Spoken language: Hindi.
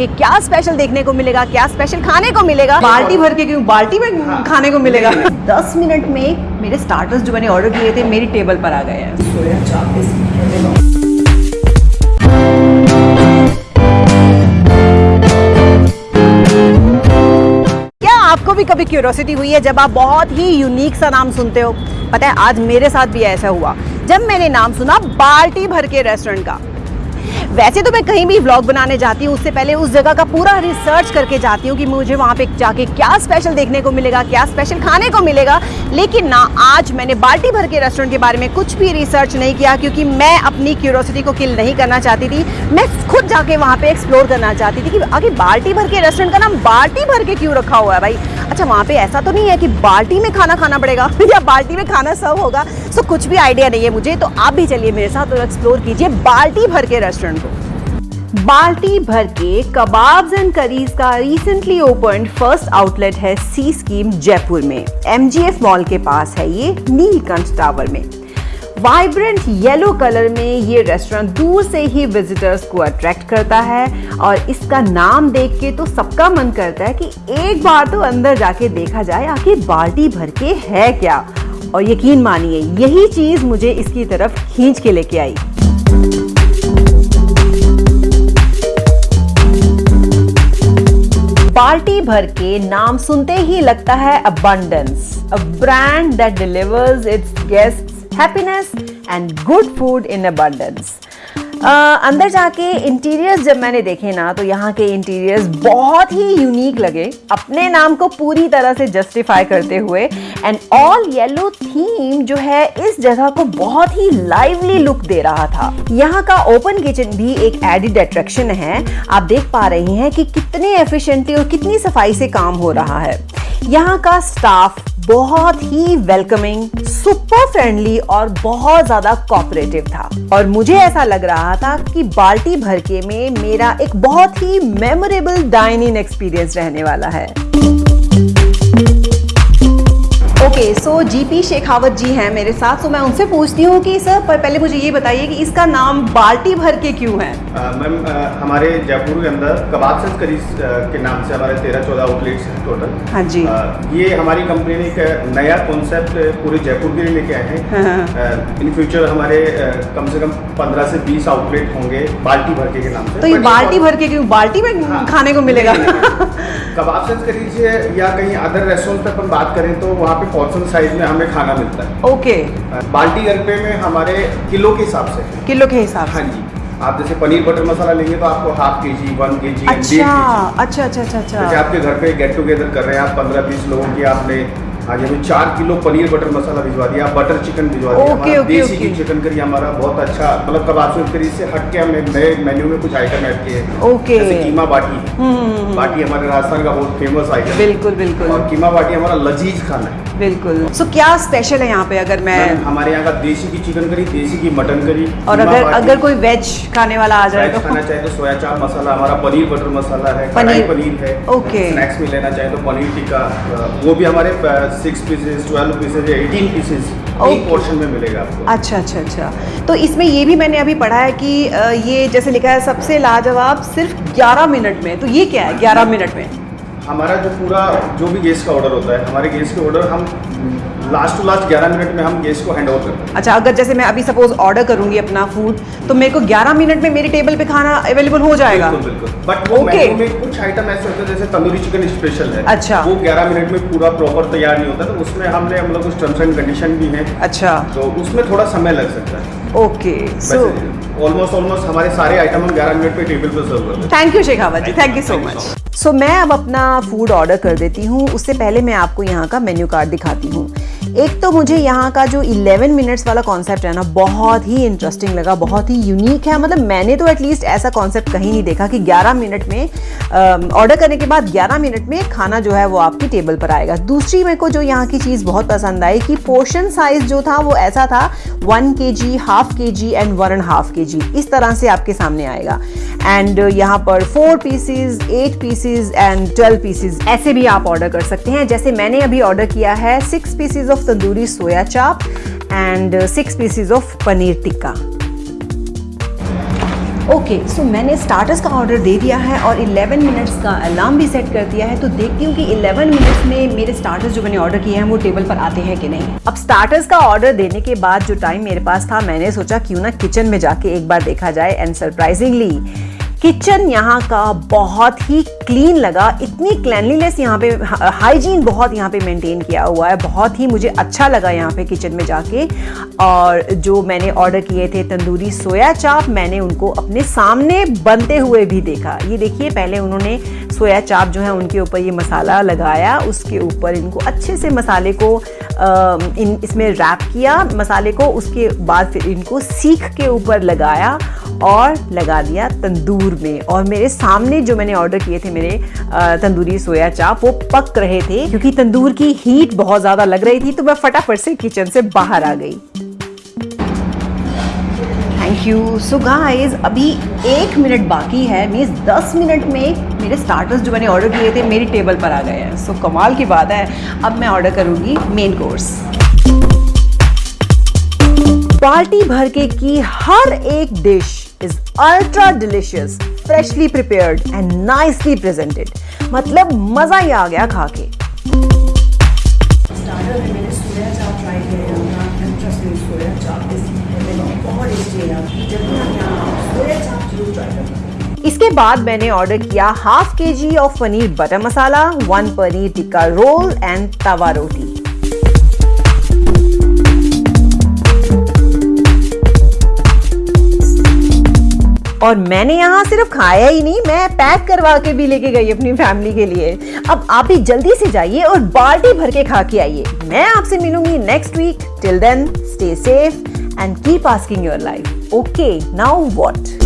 कि क्या स्पेशल देखने को मिलेगा क्या स्पेशल खाने को मिलेगा? बाल्टी भर के क्यों? बाल्टी में हाँ। खाने को मिलेगा। दस मिनट में मेरे स्टार्टर्स जो मैंने ऑर्डर किए थे मेरी टेबल पर आ गए हैं। क्या आपको भी कभी क्यूरोसिटी हुई है जब आप बहुत ही यूनिक सा नाम सुनते हो? पता है आज मेरे साथ भी ऐसा हुआ। जब मैंने नाम सुना बाल्टी भर के रेस्टोरेंट का वैसे तो मैं कहीं भी व्लॉग बनाने जाती हूँ, उससे पहले उस जगह का पूरा रिसर्च करके जाती हूँ कि मुझे वहाँ पे जाके क्या स्पेशल देखने को मिलेगा, क्या स्पेशल खाने को मिलेगा। लेकिन ना, आज मैंने बाल्टी भर के रेस्टोरेंट के बारे में कुछ भी रिसर्च नहीं किया, क्योंकि मैं अपनी क्यूरोसिटी को किल नहीं करना चाहती थी। मैं खुद जाके वहाँ पर एक्सप्लोर करना चाहती थी कि आगे बाल्टी भर के रेस्टोरेंट का नाम बाल्टी भर के क्यों रखा हुआ है भाई? अच्छा वहाँ पे ऐसा तो नहीं है कि बाल्टी में खाना खाना पड़ेगा? या बाल्टी में खाना सर्व होगा? सो कुछ भी आइडिया नहीं है मुझे तो आप भी चलिए मेरे साथ और एक्सप्लोर कीजिए बाल्टी भर के रेस्टोरेंट को। बाल्टी भर के कबाब्स एंड करीज का रिसेंटली ओपन फ़र्स्ट आउटलेट है सी स्कीम जयपुर में। एमजीएफ मॉल के पास है ये, नीलकंठ टावर में। वाइब्रेंट येलो कलर में ये रेस्टोरेंट दूर से ही विजिटर्स को अट्रैक्ट करता है और इसका नाम देख के तो सबका मन करता है कि एक बार तो अंदर जाके देखा जाए, आखिर बाल्टी भर के है क्या? और यकीन मानिए, यही चीज़ मुझे इसकी तरफ़ खींच के लेके आई। बाल्टी भर के नाम सुनते ही लगता है abundance a brand that delivers its guests happiness and good food in abundance अंदर जाके इंटीरियर्स जब मैंने देखे ना तो यहाँ के इंटीरियर्स बहुत ही यूनिक लगे। अपने नाम को पूरी तरह से जस्टिफाई करते हुए। एंड ऑल येलो थीम जो है, इस जगह को बहुत ही लाइवली लुक दे रहा था। यहाँ का ओपन किचन भी एक एडिड अट्रैक्शन है। आप देख पा रहे हैं कि कितने एफिशिएंटली और कितनी सफ़ाई से काम हो रहा है। यहाँ का स्टाफ बहुत ही वेलकमिंग सुपर फ्रेंडली और बहुत ज़्यादा कॉपरेटिव था। और मुझे ऐसा लग रहा था कि बाल्टी भर के में मेरा एक बहुत ही मेमोरेबल डाइनिंग एक्सपीरियंस रहने वाला है। Okay so GP Shekhawat ji हैं मेरे साथ तो मैं उनसे पूछती हूँ कि सर पर पहले मुझे ये बताइए कि इसका नाम बाल्टी भर के क्यों है? मैम हमारे जयपुर के अंदर कबाब सेंस करीज के नाम से हमारे तेरह चौदह आउटलेट्स हैं टोटल हाँ जी। अ, ये हमारी कंपनी ने एक नया कॉन्सेप्ट पूरे जयपुर के लिए लेके आए हैं। इन फ्यूचर हमारे अ, कम से कम पंद्रह से बीस आउटलेट होंगे बाल्टी भर के नाम से। तो ये बाल्टी भर के क्यों? बाल्टी में हाँ। खाने को मिलेगा। कबाब सेंस करीज या कहीं अदर रेस्टोरेंट पर अपन बात करें तो वहाँ पे पोर्शन साइज़ में हमें खाना मिलता है। ओके बाल्टी गलपे में हमारे किलो के हिसाब से। किलो के हिसाब हाँ जी। आप जैसे पनीर बटर मसाला लेंगे तो आपको हाफ़ के जी वन के जी अच्छा अच्छा अच्छा अच्छा अच्छा। आपके घर पे गेट टुगेदर कर रहे हैं आप पंद्रह बीस लोगों की आपने आज हमें चार किलो पनीर बटर मसाला भिजवा दिया बटर चिकन भिजवा दिया ओके, हमारा okay, desi okay. Chicken curry हमारा बहुत अच्छा मतलब कबाब से करी से हट के हमने नए मेन्यू में कुछ आइटम ऐड किए हैं। ओके। जैसे कीमा बाटी। हम्म, बाटी हमारे राजस्थान का बहुत फ़ेमस आइटम बिल्कुल बिल्कुल। और कीमा बाटी हमारा लजीज खाना है। बिल्कुल। सो क्या स्पेशल है यहाँ पे अगर मैं हमारे यहाँ का देसी की चिकन करी देसी की मटन करी और अगर अगर कोई वेज खाने वाला आ जाए तो? खाना चाहे तो सोया चाप मसाला हमारा पनीर बटर मसाला है पनीर- पनीर है। ओके। स्नैक्स में लेना चाहे तो पनीर टिक्का वो भी हमारे six pieces twelve pieces eighteen pieces एक पोर्शन में मिलेगा आपको। अच्छा अच्छा अच्छा। तो इसमें ये भी मैंने अभी पढ़ा है कि ये जैसे लिखा है सबसे लाजवाब सिर्फ़ 11 मिनट में। तो ये क्या है 11 मिनट में? हमारा जो पूरा जो भी गेस्ट का ऑर्डर होता है हमारे गेस्ट के ऑर्डर हम लास्ट टू लास्ट 11 मिनट में हम गेस्ट को हैंड ओवर करते हैं। अच्छा अगर जैसे मैं अभी सपोज़ ऑर्डर करूँगी अपना फ़ूड तो मेरे को 11 मिनट में मेरी टेबल पे खाना अवेलेबल हो जाएगा? बिल्कुल बिल्कुल। बट वो ओके। मेन्यू में कुछ आइटम ऐसे होते हैं जैसे तंदूरी चिकन स्पेशल है। अच्छा। वो 11 मिनट में पूरा प्रॉपर तैयार नहीं होता तो उसमें हमने मतलब कुछ टर्म्स एंड कंडीशन भी हैं। अच्छा। तो उसमें थोड़ा समय लग सकता है। ओके सो ऑलमोस्ट ऑलमोस्ट हमारे सारे आइटम हम 11 मिनट पे टेबल पे सर्व कर देते हैं thank you Shekhawat ji thank you so much so so मैं अब अपना फ़ूड ऑर्डर कर देती हूँ। उससे पहले मैं आपको यहाँ का मेन्यू कार्ड दिखाती हूँ। एक तो मुझे यहाँ का जो 11 मिनट्स वाला कॉन्सेप्ट है ना, बहुत ही इंटरेस्टिंग लगा, बहुत ही यूनिक है। मतलब मैंने तो एटलीस्ट ऐसा कॉन्सेप्ट कहीं नहीं देखा कि 11 मिनट में ऑर्डर करने के बाद 11 मिनट में खाना जो है वो आपकी टेबल पर आएगा। दूसरी मेरे को जो यहाँ की चीज़ बहुत पसंद आई कि पोर्शन साइज़ जो था वो ऐसा था one K G half K G and one and half K G इस तरह से आपके सामने आएगा। एंड यहाँ पर four pieces eight pieces and twelve pieces ऐसे भी आप ऑर्डर कर सकते हैं। जैसे मैंने अभी ऑर्डर किया है six pieces of tandoori soya chaap and six pieces of paneer tikka okay so मैंने स्टार्टर्स का ऑर्डर दे दिया है और 11 मिनट्स का अलार्म भी सेट कर दिया है तो देखती हूँ कि 11 मिनट्स में मेरे स्टार्टर्स जो मैंने ऑर्डर किए हैं, वो टेबल पर आते हैं कि नहीं। अब स्टार्टर्स का ऑर्डर देने के बाद जो टाइम मेरे पास था, मैंने सोचा क्यों ना किचन में जाके एक बार देखा जाए एंड सरप्राइजिंगली किचन यहाँ का बहुत ही क्लीन लगा। इतनी क्लैनलीनेस यहाँ पे हाइजीन बहुत यहाँ पे मेंटेन किया हुआ है। बहुत ही मुझे अच्छा लगा यहाँ पे किचन में जाके। और जो मैंने ऑर्डर किए थे तंदूरी सोया चाप, मैंने उनको अपने सामने बनते हुए भी देखा। ये देखिए, पहले उन्होंने सोया चाप जो है उनके ऊपर ये मसाला लगाया। उसके ऊपर इनको अच्छे से मसाले को इन, इसमें रैप किया। मसाले को उसके बाद फिर इनको सीख के ऊपर लगाया। और लगा दिया तंदूर में। और मेरे सामने जो मैंने ऑर्डर किए थे, मेरे तंदूरी सोया चाप, वो पक रहे थे, क्योंकि तंदूर की हीट बहुत ज़्यादा लग रही थी तो मैं फटाफट से किचन से बाहर आ गई। थैंक यू सो गाइस अभी एक मिनट बाकी है मीन्स दस मिनट में मेरे स्टार्टर्स जो मैंने ऑर्डर किए थे, मेरी टेबल पर आ गए हैं। सो कमाल की बात है। अब मैं ऑर्डर करूँगी मेन कोर्स पार्टी भर के की हर एक dish is ultra delicious, freshly prepared and nicely presented. मतलब मज़ा ही आ गया खा के इसके बाद मैंने ऑर्डर किया half K G of paneer butter masala one paneer tikka roll and tawa roti. और मैंने यहाँ सिर्फ़ खाया ही नहीं, मैं पैक करवा के भी लेके गई अपनी फैमिली के लिए। अब आप भी जल्दी से जाइए और बाल्टी भर के खा के आइए। मैं आपसे मिलूँगी next week till then stay safe and keep asking your life okay now what